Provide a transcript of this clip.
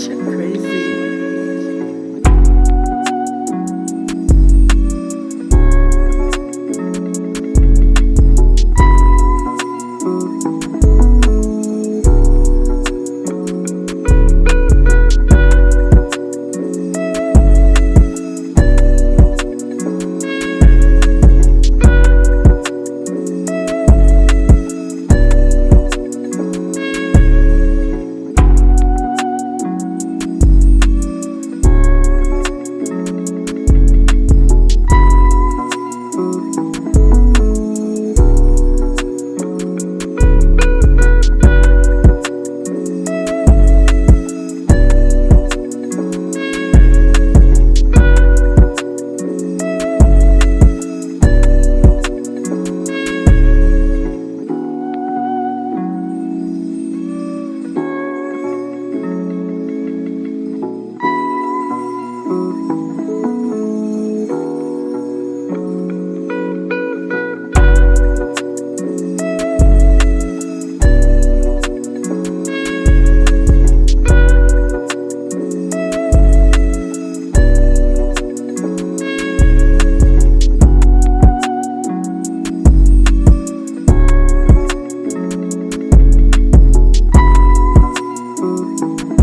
shit crazy. thank you.